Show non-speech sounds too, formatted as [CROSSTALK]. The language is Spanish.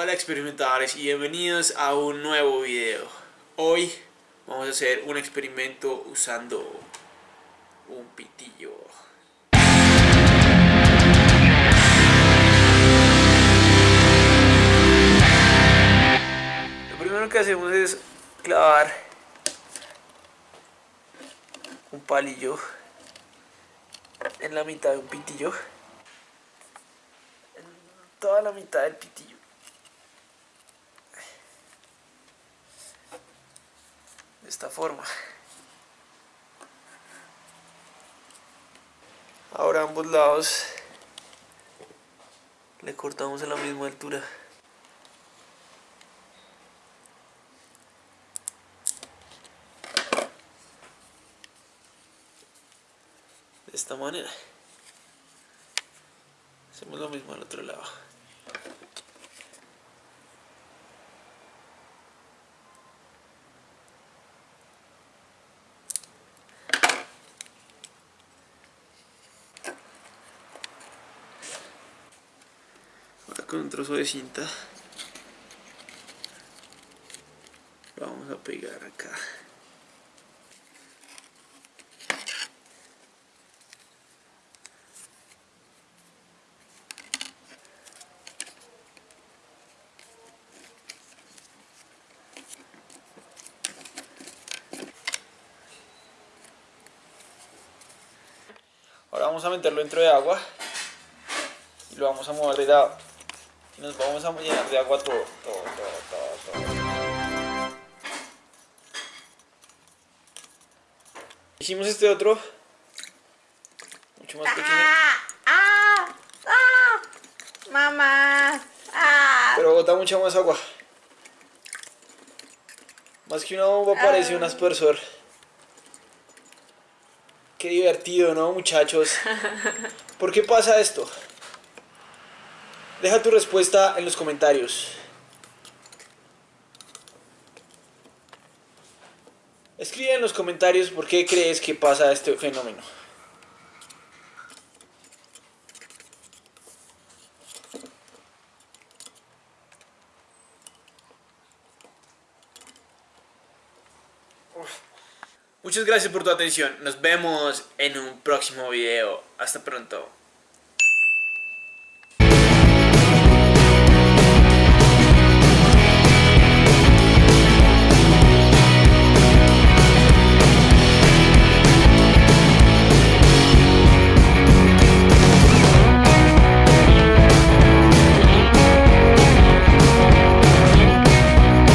Hola experimentadores y bienvenidos a un nuevo video. Hoy vamos a hacer un experimento usando un pitillo. Lo primero que hacemos es clavar un palillo en la mitad de un pitillo. En toda la mitad del pitillo. De esta forma. Ahora ambos lados le cortamos a la misma altura. de esta manera hacemos lo mismo al otro lado con un trozo de cinta vamos a pegar acá Ahora vamos a meterlo dentro de agua y lo vamos a mover de lado. Y nos vamos a llenar de agua todo, todo, todo, todo, todo. Hicimos este otro, mucho más pequeño, ¡Ah! ¡Ah! ¡Mamá! ¡Ah! pero bota mucha más agua. Más que una bomba parece un aspersor. Qué divertido, ¿no, muchachos? [LAUGHS] ¿Por qué pasa esto? Deja tu respuesta en los comentarios. Escribe en los comentarios por qué crees que pasa este fenómeno. Muchas gracias por tu atención. Nos vemos en un próximo video. Hasta pronto.